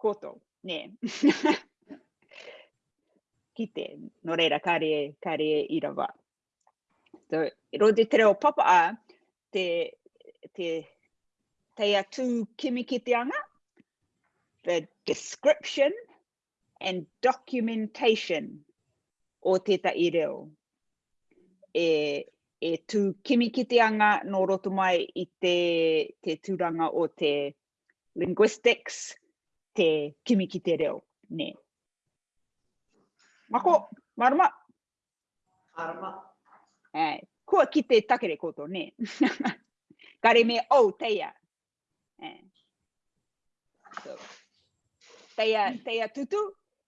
koto, nē. Kite, nō reira, kāre, kāre i rawa. So, rodi te reo papa a, te, te teia tū kimi ki te anga, the description and documentation o tētahi reo. E, e tū kimi ki te anga nō roto mai i te, te tūranga o te linguistics, te kimi ki te reo, nē. Mako, marama? Marama. Ai, kua kite takere koto, nē. Kare me au, teia. Ai. So, teia, teia tutu,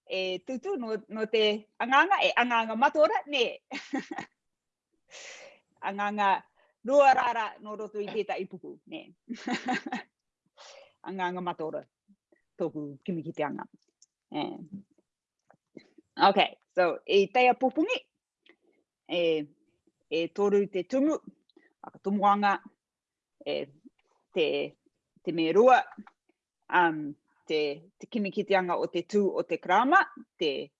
e tutu no, no te anganga, e anganga matora, nē. Anganga, rua rara no roto i tetahi puku, ne. Anganga Mataora, toku kimi ki te anga. Ok, so i teia popongi, e, e toru te tumu, whakatomoanga, e, te, te me rua, um, te, te kimi ki te anga o te tū o te krama, te,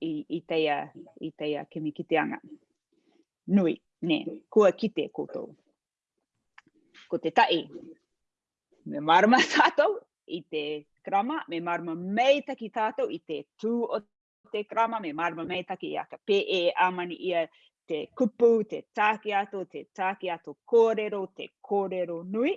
i, i, teia, i teia kimi kiteanga. Nui, ne, kua kite koutou. Ko te tai, me marama tātou i te krama, me marama meitaki tātou i te tū o te krama, me marama meitaki i aka pē e amani ia te kupu, te tāki ato, te tāki ato kōrero, te kōrero nui,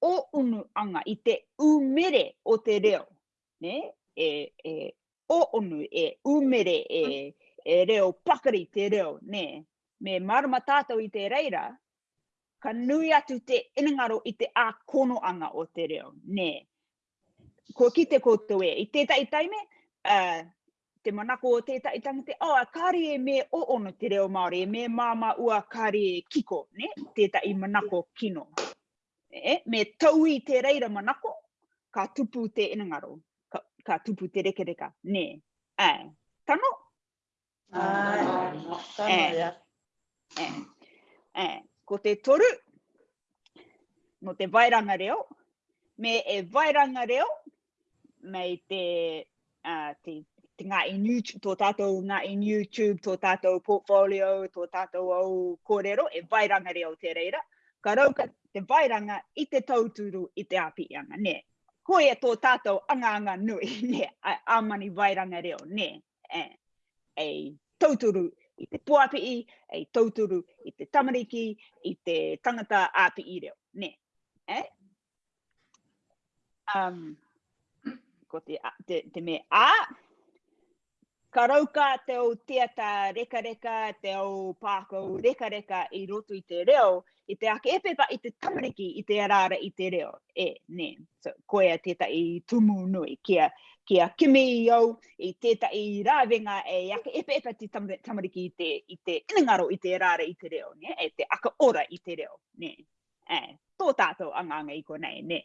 o unu anga, i te umere o te reo, ne, e, e, o unu, e umere, e, e reo pakari te reo, ne, me marama tatou i te reira, ka nui atu te inengaro i te akono anga o te reo, ne. Kua kite koutou e, i tetahi taime, a, te manako o tētahi tangata, oh, kāre e me o ono te reo Māori, e me māmā ua kāre e kiko, ne? tētahi manako kino. E, me taui te reira manako, ka tupu te inangaro, ka, ka tupu te rekereka, ne? E, tano? Ai, tano, ia. E, e, ko te toru, no te vairanga reo, me e vairanga reo, mei te, uh, te, te ngā in YouTube, tō tātou ngā in YouTube, tō tātou portfolio, tō tātou au kōrero, e vai ranga reo te reira. Ka rauka te vai ranga i te tauturu, i te api i anga, nē. Ko e tō tātou anga anga nui, nē, a, a mani vai ranga reo, nē. E, e tauturu i te poapi i, e tauturu i te tamariki, i te tangata api i reo, nē. E, Um, ko te, te, te me a, ka rauka te au teata reka reka, te au pākau reka reka i roto i te reo, i te ake epepa, i te tamariki, i te arara, i te reo. E, ne, so, koea tētai tumu nui, kia, kia kimi i au, i tētai rāwenga e ake epe epe te tamariki i te, i te inengaro, i te arara, i te reo, ne, e te aka ora i te reo, ne. E, tō tātou anganga i konei, nē.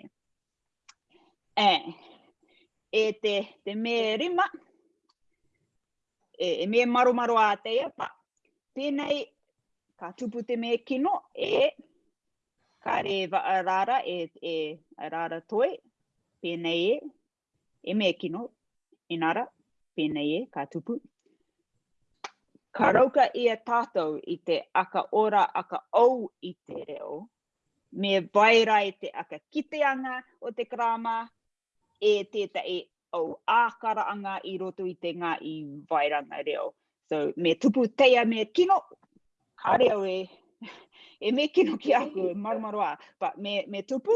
E, e te, te me rima, e, e me maromaro a te iapa, pēnei ka tupu te me kino e ka rewa a rara e, e a rara toi, pēnei e, E me kino, ina ra, penei e, ka tupu. Ka rauka ia tatou i te aka ora aka ou i te reo, me vai ra i te aka kiteanga o te karama e tetahi ou akaraanga i roto i te nga i vairanga reo. So, me tupu teia me kino, ka reo e, e me kino ki aku, marumaru a, but me, me tupu,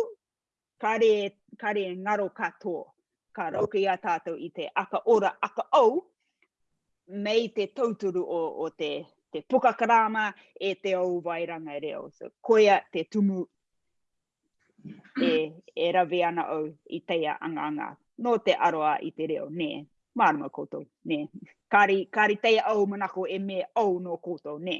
Kare, kare e ngaro katoa. Ka rauka i a tātou i te aka ora, aka ou, mei te tautoru o, o te, te poka karāma e te ou wairanga reo. So, koia te tumu e, e rawe ana ou i teia angaanga. Nō te aroa i te reo, nē, mārama koutou, nē. Kāri, kāri teia ou manako e me ou nō koutou, nē.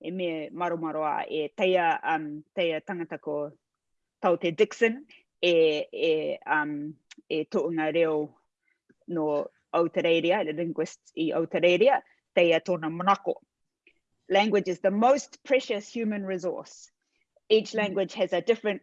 e me maromaro a, e teia, um, teia tangata ko Tao Te Dixon, e, e, um, e toonga reo no Aotereiria, the linguists i Aotereiria, teia tona manako. Language is the most precious human resource. Each mm. language has a different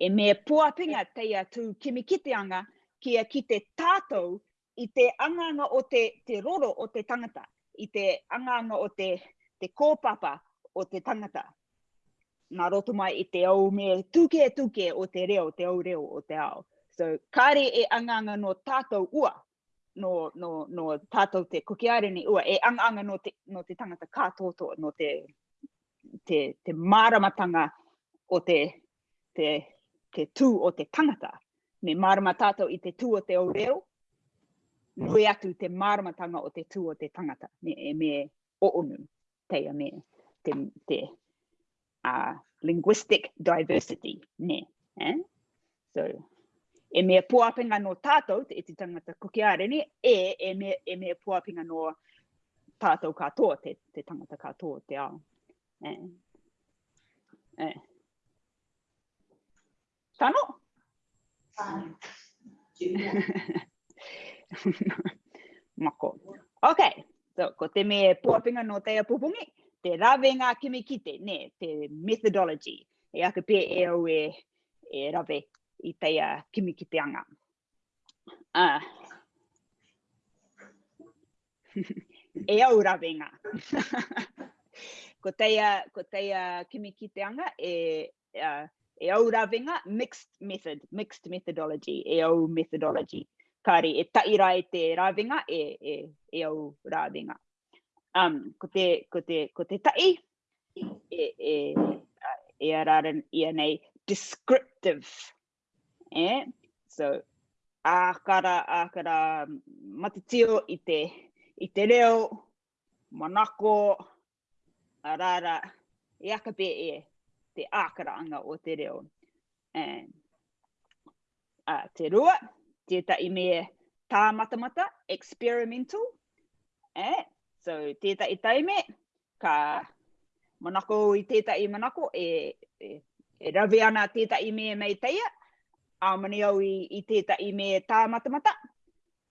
E me poapinga tei a tū kimikiteanga kia kite tātou i te angaanga o te te roro o te tangata, i te angaanga o te te kōpapa o te tangata. Nā roto mai i te aume tuke tuke o te reo, te au reo o te ao. So, kāre e angaanga nō tātou ua, no, no, no tātou te kuki aere ni, ua e anga anga no te, no te tangata kā tōtō, no te, te, te māramatanga o te, te, te tū o te tangata. Me mārama tātou i te tū o te o reo, nui atu te māramatanga o te tū o te tangata, me, me o onu. teia me te, te uh, linguistic diversity, ne? Eh? So, e mea poapinga no tātou, te iti tangata kuki ārene, e, e mea, e mea poapinga no tātou katoa, te, te tangata katoa, te ao. Eh. Eh. Tano? Tano. Mako. Ok, so ko te me pōwhapinga no te apupungi, te rāwe ngā kimi kite, ne, te methodology, e ake pē e au e, e rāwe i teia kimi kite anga. Uh. e au rāwe ngā. ko teia, ko teia kimi kite anga, e, e au rawenga, mixed method, mixed methodology, e au methodology. Kāre, e taʻi rā e te rawenga, e, e, e au rawenga. Um, ko, te, ko, te, ko te taʻi, e, e, e ara ia nei, descriptive. E? So, ākara, ākara, matatio i te, i te reo, manako, arara, e aka pe e te ākaraanga o te reo. And, a, te rua, tētahi me tā matamata, experimental, eh? so tētahi taime, ka manako i tētahi manako, e, e, e rawe ana tētahi me mei teia, āmani au i, i tētahi me tā matamata,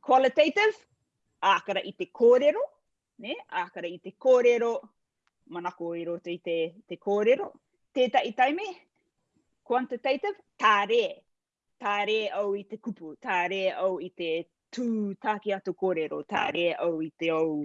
Qualitative, ākara i te kōrero, ne? ākara i te kōrero, manako i roto i te, te kōrero. Tētahi taime, quantitative, tā rē, tā rē au i te kupu, tā rē au i te tū tāki atu kōrero, tā rē au i te au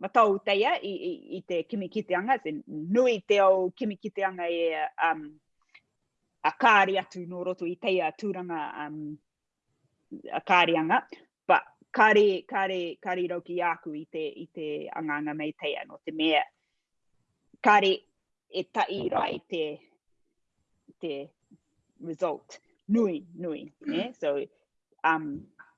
matau teia i, i, i te kimi kiteanga, te nui te au kimi kiteanga e um, a kāri atu nō roto i teia tūranga um, a kārianga, but kāri, kāri, kāri rau ki āku i te, i te anganga mei teia, no te mea, kāri e tai rai te, te result, nui, nui, ne? so, um,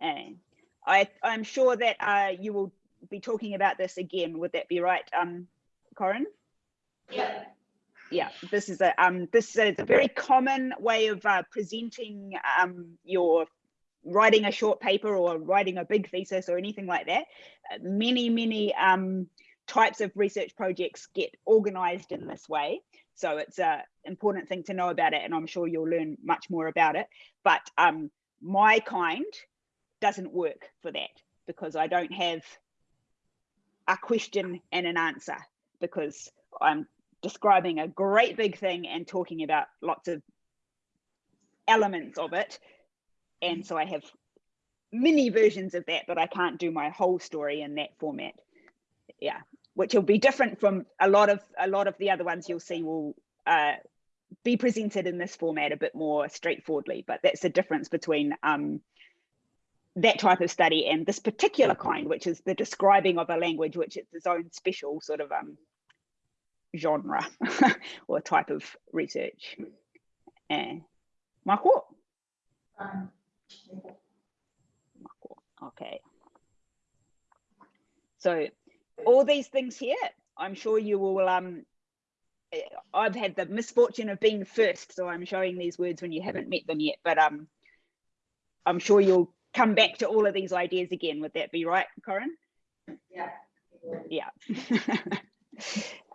And I, I'm sure that uh, you will be talking about this again. Would that be right, um, Corin? Yeah yeah, this is a um, this is a very common way of uh, presenting um, your writing a short paper or writing a big thesis or anything like that. Uh, many many um, types of research projects get organized in this way. So it's an important thing to know about it, and I'm sure you'll learn much more about it. But um, my kind doesn't work for that because I don't have a question and an answer because I'm describing a great big thing and talking about lots of elements of it. And so I have mini versions of that, but I can't do my whole story in that format. Yeah, which will be different from a lot of a lot of the other ones you'll see will uh, be presented in this format a bit more straightforwardly. But that's the difference between um, that type of study and this particular kind, which is the describing of a language, which is its own special sort of um, genre or type of research. And Michael? Um, okay. So all these things here, I'm sure you will, um, I've had the misfortune of being first, so I'm showing these words when you haven't met them yet, but um, I'm sure you'll come back to all of these ideas again. Would that be right, Corinne? Yeah. Yeah.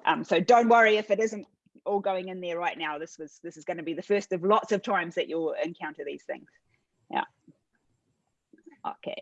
um, so don't worry if it isn't all going in there right now this was this is going to be the first of lots of times that you'll encounter these things yeah okay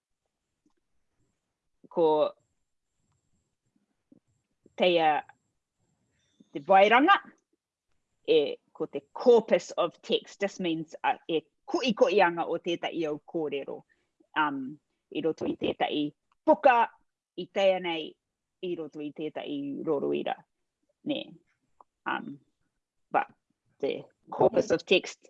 ko teia te vairanga, e, ko te corpus of text, just means uh, e koi koi anga o tētai au kōrero um, i roto i tētai puka i teia nei i roto i tētai roroira. Ne. Um, but the corpus of text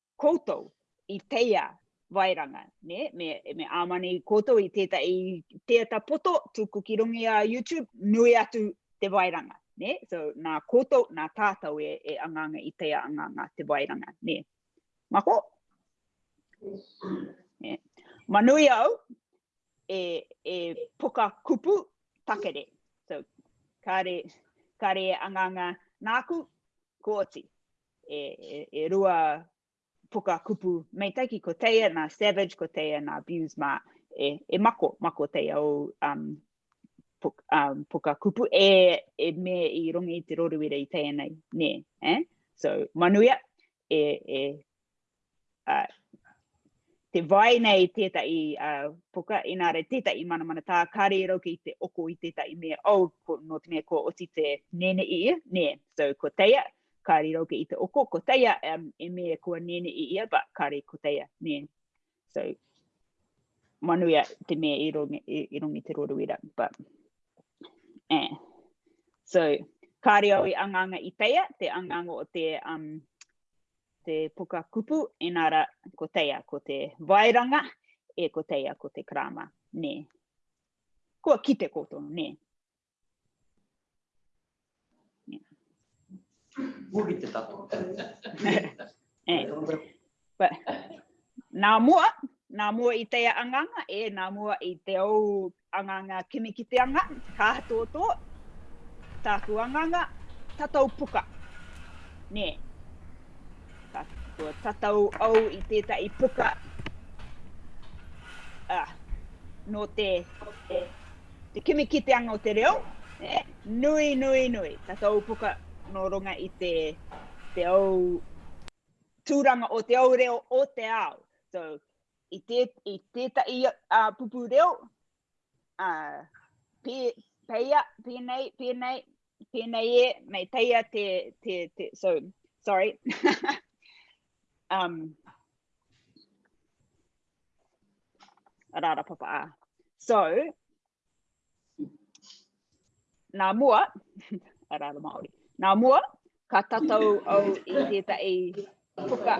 koutou i teia waeranga, ne, me, me āmane i koutou i tēta, i tēta poto tuku ki rongi a YouTube, nui atu te waeranga, ne, so nā koutou, nā tātou e, e anganga i teia anganga te waeranga, ne. Mako? Ne. Manui au, e, e poka kupu takere, so kāre, kāre e anganga nāku, ko oti. e, e, e rua puka kupu meitaiki, ko teia nā Savage, ko teia nā Views mā, e, e mako, mako teia o um, puka, um, puka kupu, e, e me i rongi i te roruira i teia nei, nē, eh? So, manuia, e, e, uh, te vai nei tētahi uh, puka, inā re tētahi manamana tā ka rero ki te oko i tētahi mea, oh, ko, no te mea ko oti te nene i ia, nē, so ko teia, ka rero ki i te oko, ko teia um, e mea kua nene i ia, but ka re ko teia, nē. So, manuia te mea i rongi, i, i rongi te roruira, but, eh. So, ka reo i anganga i teia, te anganga o te, um, Te puka kupu, ina ra, ko teia ko te vaeranga, e ko teia ko te karama, ne. Kua kite koto, ne. Muri te tato. Eh. But, nā mua, nā mua i teia anganga, e nā mua i te au Anganga kimi ki te anga, ka tōtō, tāku anganga, tatau puka. Nē, ka kua tatau au i tētahi puka, a, nō te, te kimi ki te anga o te reo, e, nui, nui, nui, tatau puka nō runga i te, te au, tūranga o te au reo o te ao. So, I, te, i tētahi uh, pupu reo, uh, pē, peia, pēnei, pēnei, pēnei e, mei teia te, te, te, so, sorry. um, rāra papa a. So, nā mua, rāra Māori, nā mua, ka tatau au i tētahi puka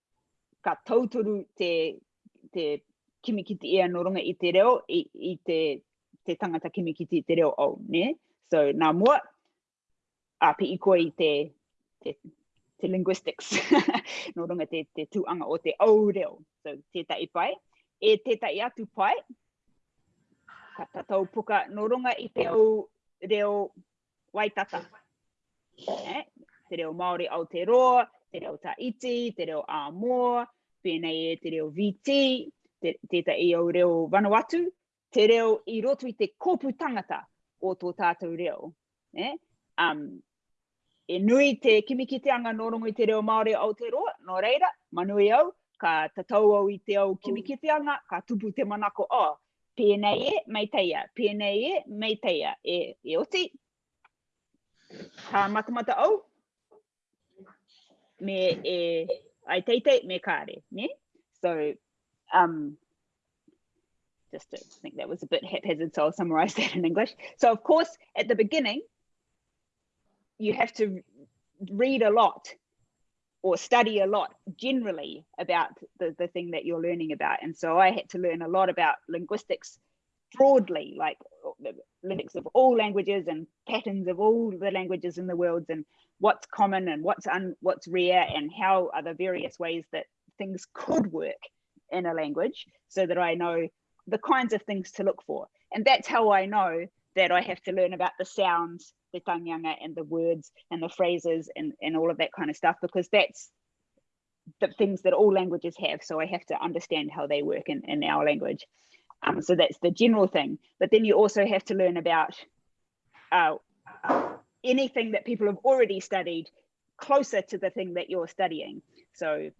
ka tautoru te, te kimikiti e anō runga i te reo, i, i te, te tangata kimikiti i te reo au, ne? So, nā mua, a pi i koe i te, te, te linguistics, nō runga te, te tūanga o te au reo. So, tētai pai. E tētai atu pai, ka tatau puka nō runga i te au reo Waitata. Eh? Te reo Māori Aotearoa, te reo Taiti, te reo Āmoa, pēnei e te reo VT, te, tēta i au reo Vanuatu, te reo i roto i te kōpu tangata o tō tātou reo. Eh? Um, e nui te kimi ki te anga nō rongo i te reo Māori Aotearoa, nō reira, manui au, ka tatau au i te au kimi ki te anga, ka tupu te manako, oh, Pēnei e, mei teia, pēnei e, mei teia, e, e oti. Ka matamata au, me e, ai teitei, me kāre, ne? So, um, just to think that was a bit haphazard, so I'll summarize that in English. So, of course, at the beginning, you have to read a lot or study a lot generally about the, the thing that you're learning about. And so I had to learn a lot about linguistics broadly, like the linguistics of all languages and patterns of all the languages in the world and what's common and what's un, what's rare and how are the various ways that things could work in a language so that I know the kinds of things to look for. And that's how I know that I have to learn about the sounds, the tanganga and the words and the phrases and, and all of that kind of stuff, because that's the things that all languages have. So I have to understand how they work in, in our language. Um, so that's the general thing. But then you also have to learn about uh, anything that people have already studied closer to the thing that you're studying. So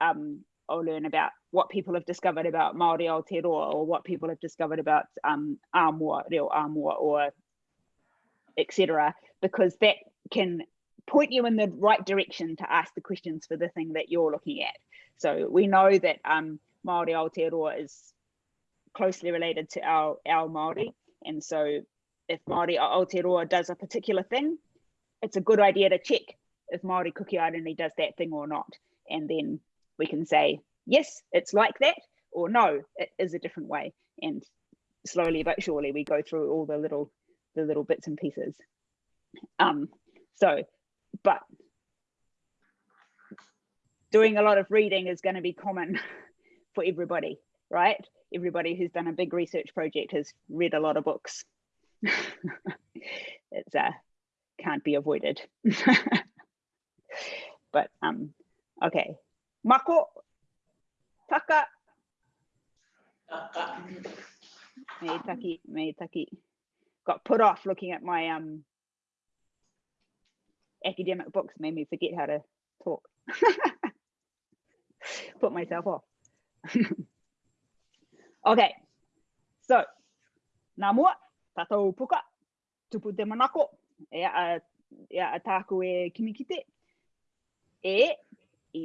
um, or learn about what people have discovered about Māori Aotearoa or what people have discovered about um, Āmua, Reo or etc. because that can point you in the right direction to ask the questions for the thing that you're looking at. So we know that um, Māori Aotearoa is closely related to our, our Māori. And so if Māori Aotearoa does a particular thing, it's a good idea to check if Māori cookie identity does that thing or not. And then we can say, yes, it's like that, or no, it is a different way. And slowly but surely we go through all the little the little bits and pieces. Um, so, but doing a lot of reading is going to be common for everybody, right? Everybody who's done a big research project has read a lot of books. it's uh, can't be avoided. but um, okay, Mako Taka. Meitaki, Meitaki. Got put off looking at my um academic books made me forget how to talk. Put myself off. okay, so, nā mua, tātou puka, tupu te manako, e a, e a tāku e kimi kite, e, i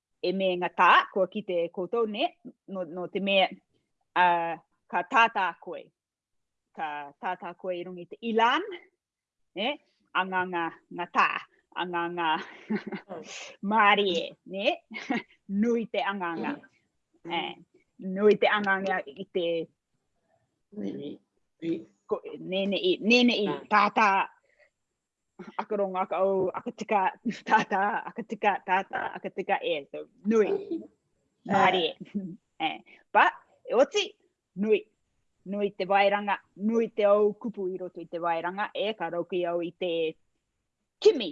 E meinga tā, kua kite e koutou, nē, nō, nō te mea, ā, ka tātā koe, ka tātā koe i runga i te ilan, nē, anga ngā, ngā tā, anga ngā mārie, nē, nui te anganga, e, nui te anganga i te, nēne i, nēne i tātā, aka rongo, aka au, aka tika, tātā, aka tika, tātā, aka tika, e, eh, so, nui. Māri, e. Eh, but, e oti, nui. Nui te vairanga, nui te au kupu i roto i te vairanga, e, eh, ka rauki au i te kimi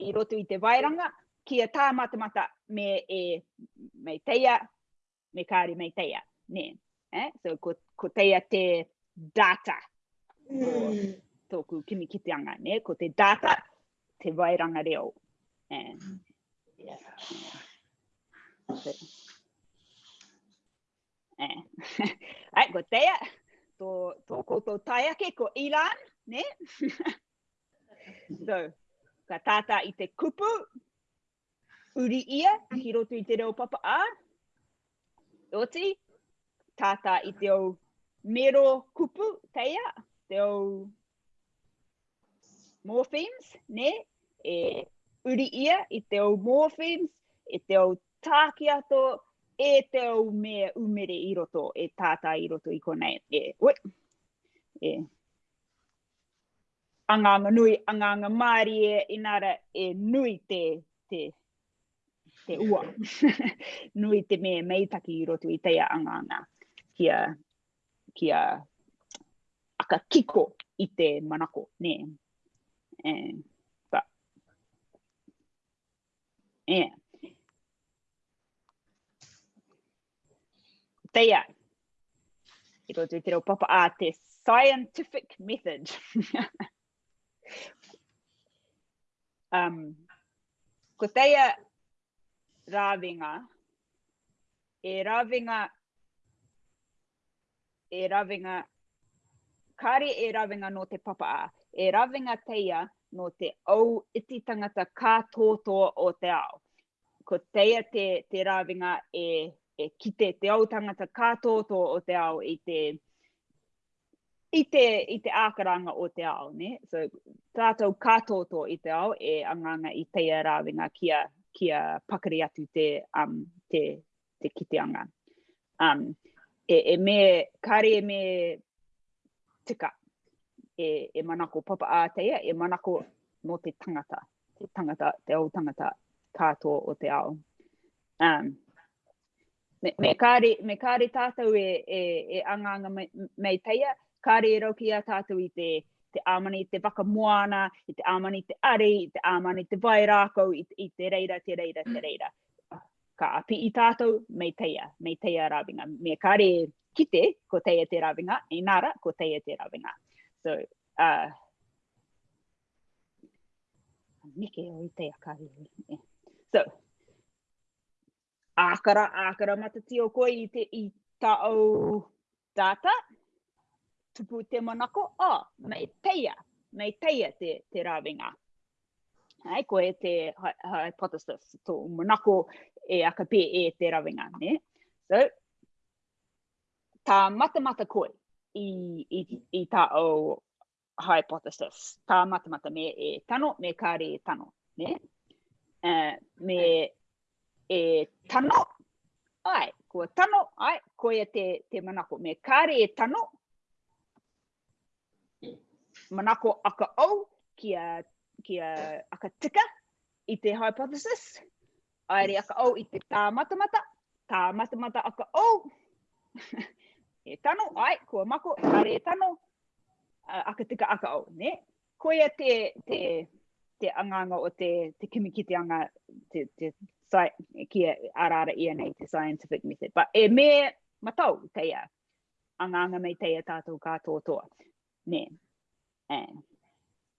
i roto i te vairanga, ki a tāmatamata me e, me teia, me kāore mei teia, nē. Eh? So, ko, ko teia te data o tōku kimi kiteanga, nē, ko te data, te wairanga reo. Eh. Yeah. So, eh. Ai, ko teia, tō, tō koutou tai ake ko Ilan, ne? so, ka tātā i te kupu, Uri ia ki roto i te reo papa a. Oti, tātā i te au mero kupu, teia, te au morphemes, ne, e uri ia i te au morphemes, e te au tāki ato, e te au me umere i roto, e tātā i roto i konei. E, oi, e, Anganga nui, anganga mārie, inara e nui te, te, te ua. nui te me meitaki i roto i teia anganga kia, kia aka kiko i te manako, nē. And, but, Yeah. Teia. I roto i te reo papa a te scientific method. um, ko teia rāwenga, e rāwenga e rawenga, kāre e rawenga nō te papa-a, e rawenga teia nō te ou iti tangata kā tōtō o te ao. Ko teia te, te rawenga e, e kite te ou tangata kā tōtō o te ao i te, i te, i te ākaranga o te ao, ne? So, tātou kā tōtō i te ao e anganga i teia rāwenga kia, kia pakari atu te, um, te, te kiteanga. Um, e, e me, kāre e me tika, e, e manako papa āteia, e manako no te tangata, te tangata, te au tangata kātō o te ao. Um, me, me, kāre, me kāre tātou e, e, e angaanga mei, mei teia, kāre e rauki a tātou i te, te āmani te waka moana, i te āmani te ari, i te āmani te vai rākau, i, i te reira, te reira, te reira. Ka apii tatou me teia, me teia rawenga. Me kare kite, ko teia te rawenga, ina ra, ko teia te rawenga. So, uh, neke o i teia ka riri. So, ākara, ākara matatio koe i, te, i ta au Data, tupu te manako, oh, mei teia, mei teia te, te rawenga. Hai, ko e te hypothesis, tō manako e aka pē e te rawenga, ne? So, tā matamata koe i, i, i tā au hypothesis, tā matamata me e tano, me kāre e tano. Ne? Uh, me e tano, ai, ko tano, ai, ko ia te, te manako. Me kāre e tano, manako aka au ki a, ki a aka tika i te hypothesis, Aere aka ou i te tāmatamata, tāmatamata aka ou. e tano, ai, kua mako, kare e tano, aka tika aka ou, ne? Koia te, te, te anganga o te, te kimi ki te anga, te, te, ki ara ara ia nei, te scientific method. But e me matau teia, anganga mei teia tātou kā tōtoa. Ne? And,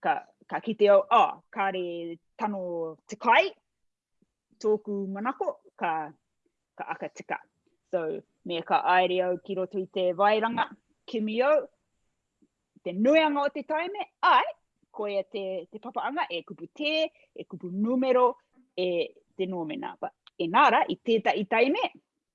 ka, ka kite au, oh, kāre tano te kai, tōku manako, ka, ka aka tika. So, me ka aere au ki roto i te vairanga, kimi au, te nuianga o te taime, ai, koia te, te papaanga, e kupu tē, e kupu numero, e te nōmena. But, e nāra, i tētahi taime,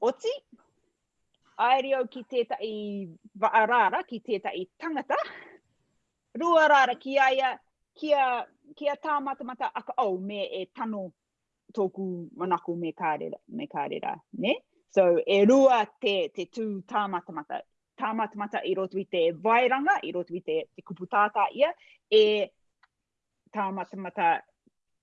Oti, aeri au ki tētahi raara, ki tētahi tangata, rua raara ki a ia, ki a, ki a Tā Matamata aka, oh, me e tano tōku manako me kāre, me kāre rā, nē? So, e rua te, te tū Tā Matamata. Tā Matamata i roto i te vaeranga, i roto i te, te kupu tātā ia, e Tā Matamata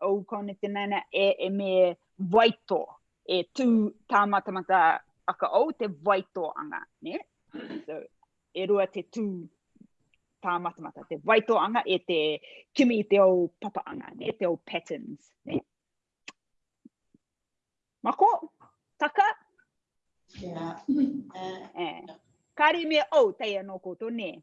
ou kone te naina e e me waito e tu tamatamata aka ou te waito anga ne so e rua te tu tamatamata te waito anga e te kimi te ou papa anga ne te ou patterns ne mako taka yeah. uh, eh. kari me ou tei ano koto ne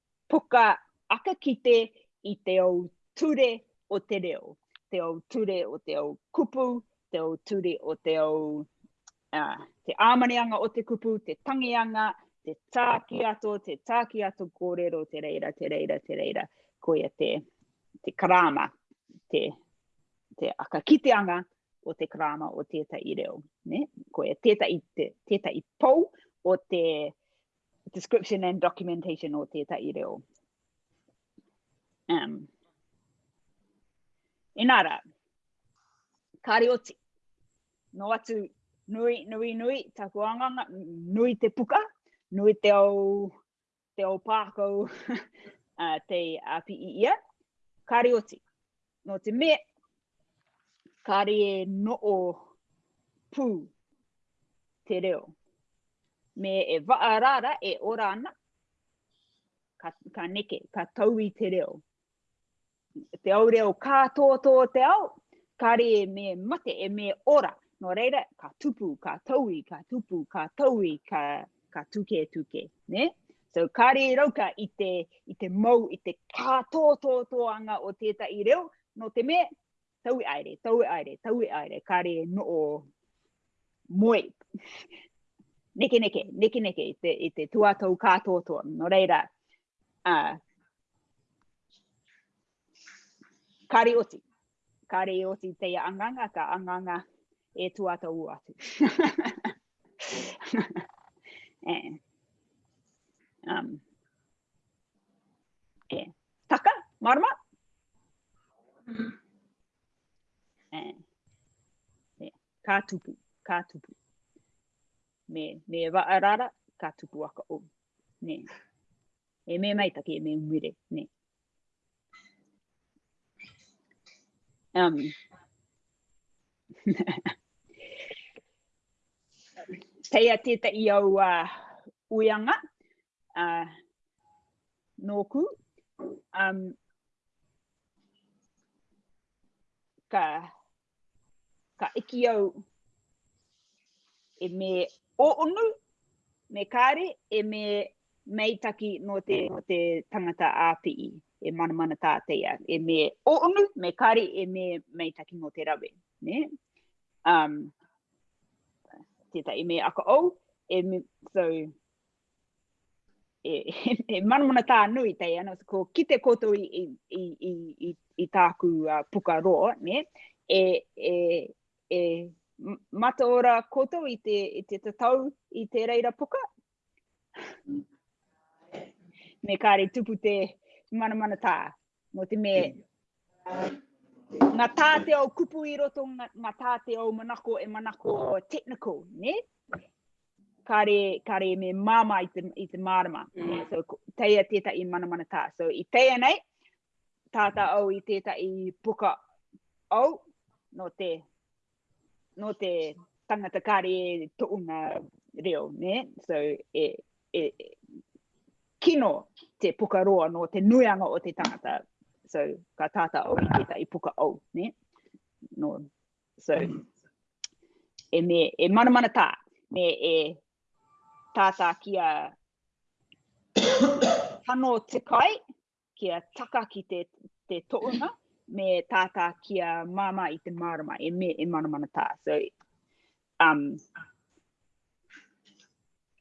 puka aka kite i te ou ture o te reo, te ou ture o te ou kupu, te ou ture o te ou, ā, te āmaneanga o te kupu, te tangianga, te tākiato, te tākiato kōrero, te reira, te reira, te reira. Koia te, te karāma, te, te aka kiteanga o te karāma o tētahi reo. Ne? Koia tētahi, te, tētahi pou o te, description and documentation o tētahi reo. Um, inā rā, kāre oti, no atu nui, nui, nui, tā kuanganga, nui te puka, nui te au, te au pākau, uh, te api i ia, kāre oti. Nō te mea, kāre e noʻo pū te reo. Me e whaarara, e ora ana, ka, ka neke, ka tau i te reo. Te au reo kā tō tō te ao, kāre e me mate, e me ora. Nō reira, ka tupu, ka taui, ka tupu, ka taui, ka ka tuke tuke, ne? So kare i rauka i te, i te mau, i te kā tō tō tō anga o tētahi reo, no te me, tau e aere, tau e aere, tau e aere, kare e no o moe. neke neke, neke neke, i te, i te tuatau kā tō tō, no reira, uh, Kāre oti. Kāre i oti te anganga, ka anganga e tū ata ū atu. yeah. Um, yeah. Taka, marama. Mm. Yeah. Yeah. Ka tupu, ka tupu. Me, me wa arara, ka tupu aka o. Ne. E me mai taki, e me umere, ne. Um. Pei a teta i au a uh, uianga, uh, nōku, um, ka ka eki au e me o onu, me kāre, e me mei taki no te, no te tangata āpi'i, e manamana tāteia, e me o onu, me kāre, e me mei taki no te rawe. Ne? Um, tētai, e me aka au, e me, so, e, e, e manamana tā nui tei ana, ko kite koutou i, i, i, i, i, i tāku uh, puka roa, ne? E, e, e mata ora koutou i te, i te tatau i te reira puka? Me kāre tupu te manamana tā. Nō te me, ngā tā te au kupu i roto, ngā, ngā tā te au manako e manako technical, ne? Kare, kare me māma i te, i te mārama. Mm. So, teia tētahi manamana tā. So, i teia nei, tāta au i tētahi puka au, no te no te tangata kare to unga reo, ne? So, e, e, kino te puka roa no te nuianga o te tangata. So, ka tata au i tētai puka au, ne? No, so, e me, e manamana tā, me e tātā ki a tano te kai, kia taka ki te, te tōuna, me tata kia māma i te mārama, e me e mana mana tā. So, um,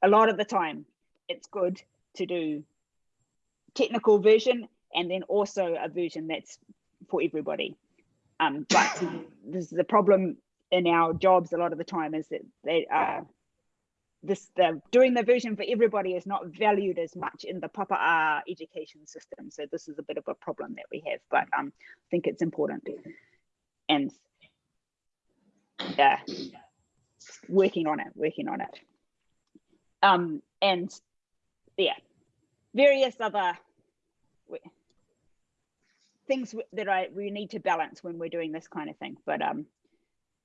a lot of the time, it's good to do technical version and then also a version that's for everybody. Um, but this, the problem in our jobs a lot of the time is that they are this the doing the version for everybody is not valued as much in the proper education system. So this is a bit of a problem that we have, but um, I think it's important. And yeah, uh, working on it, working on it. Um, and yeah, Various other things that I we need to balance when we're doing this kind of thing. But um,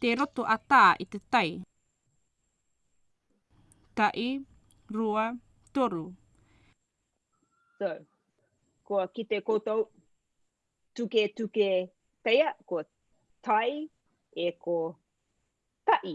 Te roto a Tā i te tai. Taʻi, rua, toru. So, kua kite koutou tuke tuke teia, ko tai e ko taʻi.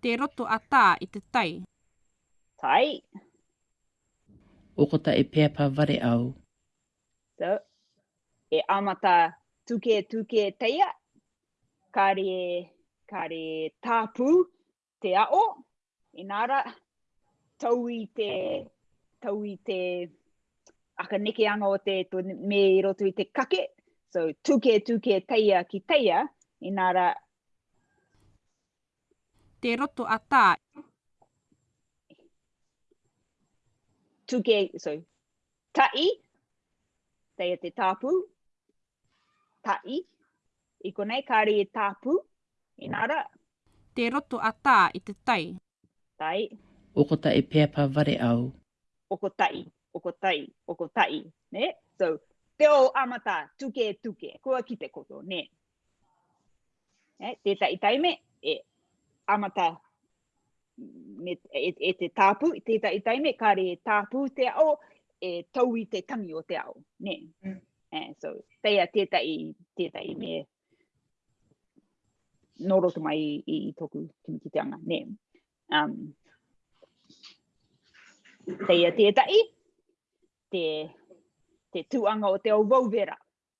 Te roto a Tā i te tai. Tai. Okota e peapa ware au. So, e amata tuke tuke teia, kare, kare tāpū te a'o, Inā rā, tau i te, tau i te akanekeanga o te, to, me i roto i te kake, so tuke, tuke, teia ki teia, inā rā. Te roto a tā. Tuke, so, taʻi, teia te tāpū, taʻi, I konei kāri e tāpū, inā rā. Tē roto a Tā i te tai. Tai. O ko ta i peapa ware au. O ko ta i, o ko ta i, o ko ta i, nē? So, te o amata, tuke, tuke, kua ki te koto, nē? Nē, tētahi taime, e amata me, e, e te tāpū, i tētahi taime, kāre e tāpū te ao, e tau i te tangi o te ao. Nē. Mm. Eh, so, teia tētahi, tētahi me nō roto mai i, i, i tōku kimikiteanga. Nē. Um, teia tētahi, te, te tuanga o te au wauwera.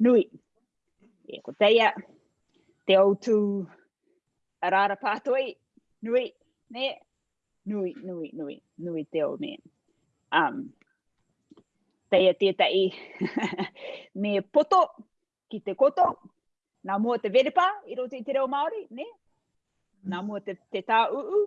Nui. E ko teia, te ou tū a rāra pātoi, nui, ne, nui, nui, nui, nui te ou me. Um, teia tētai, me poto ki te koto, nā mua te verepa i roto i te reo Māori, ne? Nā mua te, te tā uu,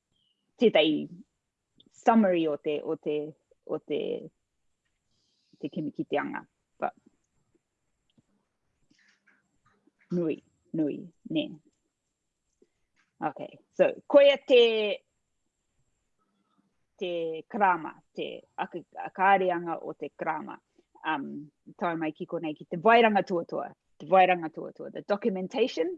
tētahi summary o te, o te, o te, te kimi ki te anga. But, nui, nui, ne. Okay, so koia te, te karama, te kāreanga o te karama. Um, tae mai ki konei ki te vairanga tuatua, te vairanga tuatua, the documentation,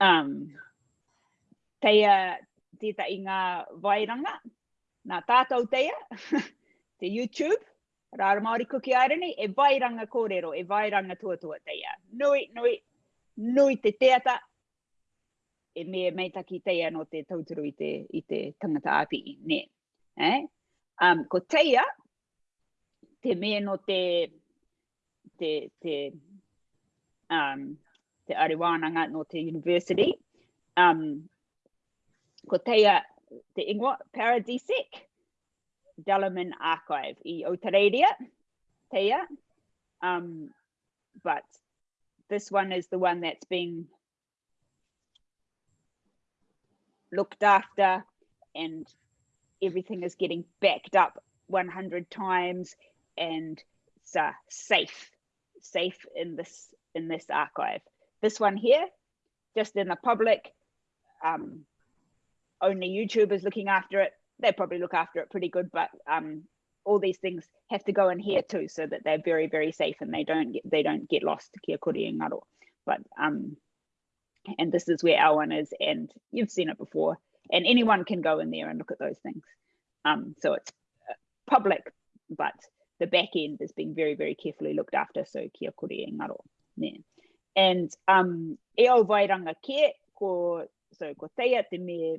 Um, teia tita i ngā vairanga, nā tātou teia, te YouTube, Rāra Māori Kuki Airani, e vairanga kōrero, e vairanga tuatua teia. Nui, nui, nui te teata, e me meitaki teia no te tauturu i te, i te tangata api i ne. Eh? Um, ko teia, te me no te, te, te, um, te are wānanga no te university. Um, ko teia te ingoa Paradisic Delaman Archive i Otareiria, teia. Um, but this one is the one that's been looked after and everything is getting backed up 100 times and it's uh, safe, safe in this in this archive. This one here, just in the public, um, only YouTubers looking after it, they probably look after it pretty good, but um, all these things have to go in here too, so that they're very, very safe and they don't get, they don't get lost to Kia and Ngaro. But um, and this is where our one is, and you've seen it before, and anyone can go in there and look at those things. Um, so it's uh, public, but the back end is being very, very carefully looked after. So kia kore ngaro. Yeah. And um, e o vairanga ke, ko, so ko teia te me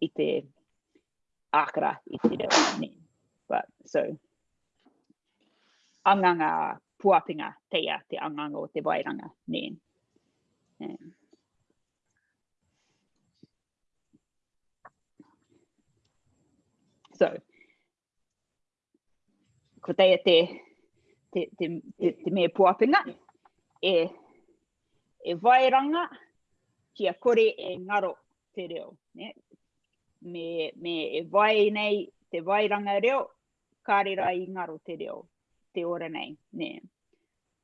i te ākara, i te reo. Ne? But, so, anganga puapinga teia te anganga o te wairanga. Ne? Ne? So, ko teia te, te, te, te, te me puapinga, e, e vairanga ki a kore e ngaro te reo. Ne? Me, me e vai nei te vairanga reo, kāre rā i ngaro te reo, te ora nei. Ne?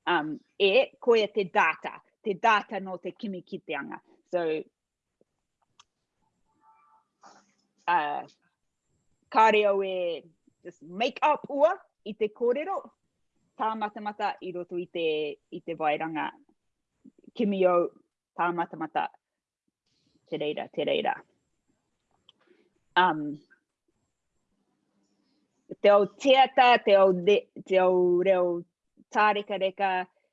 Um, e, koia te data, te data no te kimi ki te anga. So, uh, kāre au e just make up ua i te kōrero, tā matamata i roto i te, i te vairanga kimi au, tā matamata, te reira, te reira. Um, te au teata, te au, de, te au reo tāreka reka,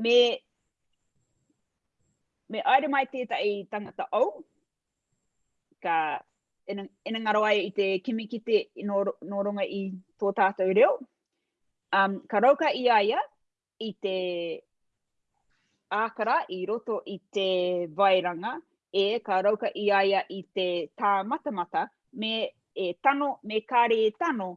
Me, me aere mai tētahi tangata ou, ka, ina, ina ngaro ai i te kimi ki te, no, no runga i tō tātou reo, um, ka rauka i a ia i te ākara i roto i te vairanga, e, ka rauka i a ia i te tā matamata, me e tano, me kāre e tano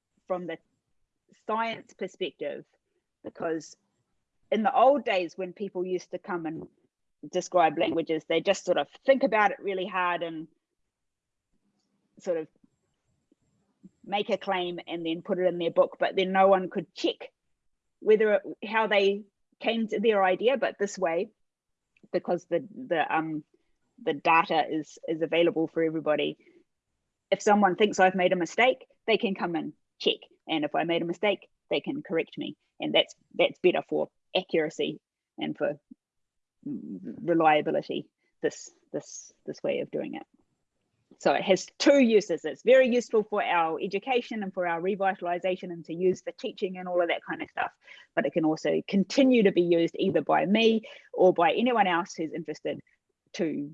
from the science perspective because in the old days when people used to come and describe languages, they just sort of think about it really hard and sort of make a claim and then put it in their book, but then no one could check whether how they came to their idea, but this way, because the the um the data is is available for everybody. If someone thinks I've made a mistake, they can come and check, and if I made a mistake, they can correct me, and that's that's better for accuracy and for reliability. This this this way of doing it. So it has two uses. It's very useful for our education and for our revitalization and to use for teaching and all of that kind of stuff. But it can also continue to be used either by me or by anyone else who's interested to,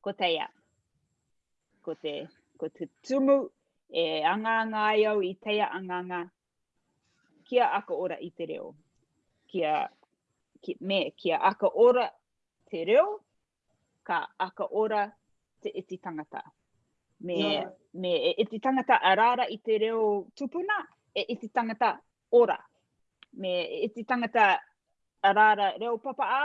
ko teia. Ko te, ko te tumu e angaanga ai au i teia angaanga kia aka ora i te reo. Kia, ki, me, kia aka ora te reo, ka aka ora te iti tangata. Me, yeah. me e iti tangata a rāra i te reo tupuna, e iti tangata ora. Me e iti tangata a rāra reo papa a,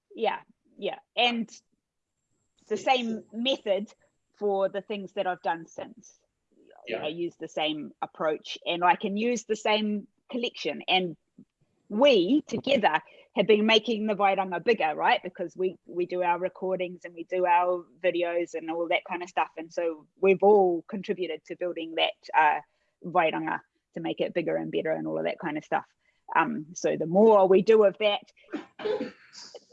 Yeah, yeah. And the same method for the things that I've done since yeah. use the same approach and I can use the same collection. And we together have been making the Wairanga bigger, right? Because we we do our recordings and we do our videos and all that kind of stuff. And so we've all contributed to building that uh, Wairanga to make it bigger and better and all of that kind of stuff. Um, so the more we do of that,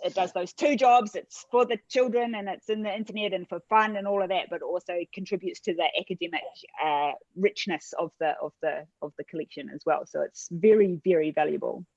it does those two jobs. It's for the children and it's in the internet and for fun and all of that, but also contributes to the academic uh, richness of the of the of the collection as well. So it's very very valuable.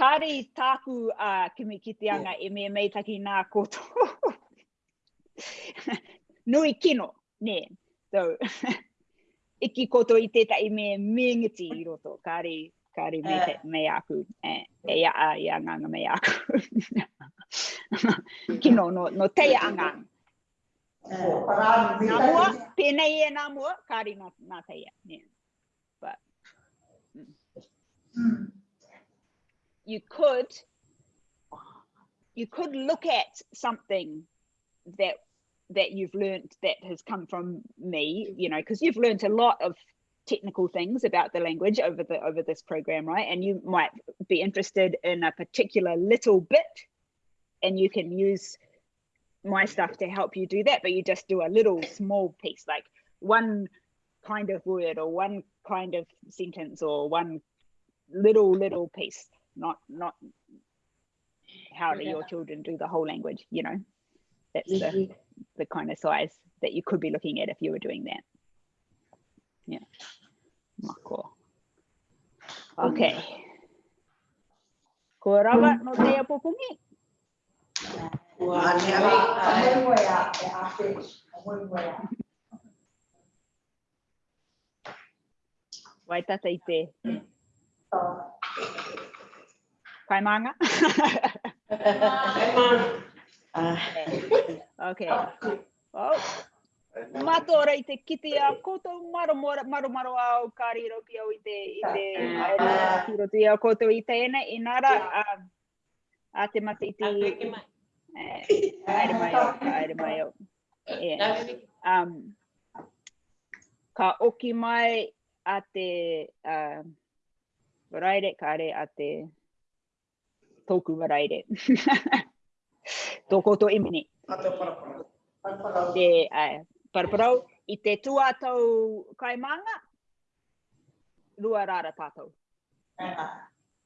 Kāre i tāku a uh, kimi ki te anga e me mei taki nā koto. Nui kino, nē. So, iki koto i tētai me mēngiti i roto. Kāre, kāre me, te, eh. mei aku. E, e ia a, ia nganga mei aku. kino, no, no teia anga. Nā nā kāri nā, nā te But, mm. You could, you could look at something that that you've learned that has come from me, you know, because you've learned a lot of technical things about the language over the over this program, right? And you might be interested in a particular little bit, and you can use my stuff to help you do that, but you just do a little small piece, like one kind of word or one kind of sentence or one little little piece, not not how do your children do the whole language, you know? That's the, mm-hmm. the kind of size that you could be looking at if you were doing that. Yeah. Mako. Okay. Ko no te apo pungi. Wai tata i te. Kai maanga. okay. Oh. Matora i te kiti a koutou maro maro maro maro au ka riro ki au i te i te ki roto i a koutou i tēnei inara um, A te mate i te... A te mai. Aere mai au, aere mai au. Um, ka oki mai a te uh, waraire, ka are a te tōku waraire. Tō koutou imini. A te paraparau. Paraparau. Te, uh, paraparau. I te tuātou kaimānga, rua rāra tātou. Uh -huh.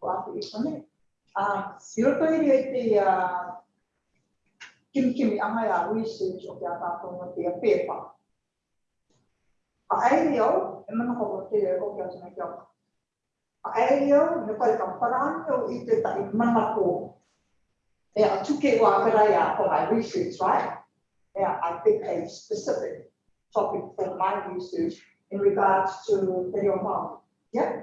Ko aku i konei. I roto i reira te kimikimi ahai a research o te ataata mo te pepa. Aeri au, e mana ko mo te reo ki atu me te ao. Aeri au, he pai ka parani au i te tahi mana ko e a tuke o a karai a ko my research, right? E a I pick a specific topic for my research in regards to te reo Māori. Yeah?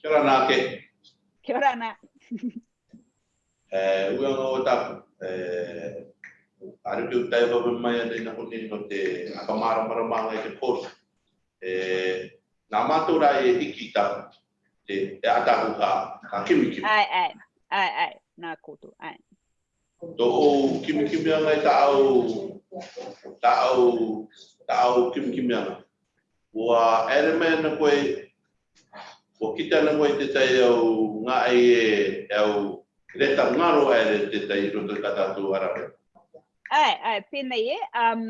Kia ora ana ake. Kia ora ana. E, ua ngā o tāku, e, aru ki utai wawe mai anei na kone no te akamara mara mā ngai te kōru. E, nā mātou rā e hiki tā, te, te ātāku kā, kā kimi kimi. Ai, ai, ai, ai, nā kōtu, ai. Tōu kimikimianga i tāu, tāu, tāu kimikimianga. Kua ere mai ana koe, kua kite ana koe i tētahi au ngāi e au reta ngaro a ere tētahi i roto i tā tātou arawe. Āe, āe, pēnei e, um,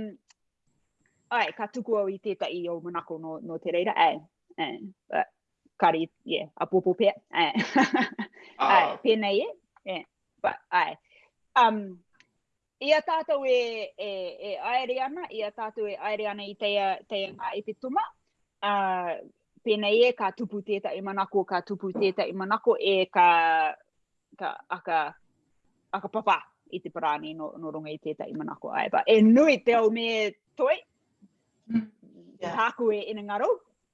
āe, ka tuku au i tētahi i au manako no, no te reira, āe, āe, uh, kari, yeah, a popo pea, āe, āe, pēnei e, yeah. But, ai. Um, i a tātou e, e, e aere ana, i a tātou e aere ana i teia, teia ngā e te tuma, uh, pēnei e ka tupu tēta i manako, ka tupu tēta i manako e ka, ka aka, aka papa i te parāni no, no runga i tēta i manako ai. But e nui te au me toi, mm. yeah. tāku e ina ngaro,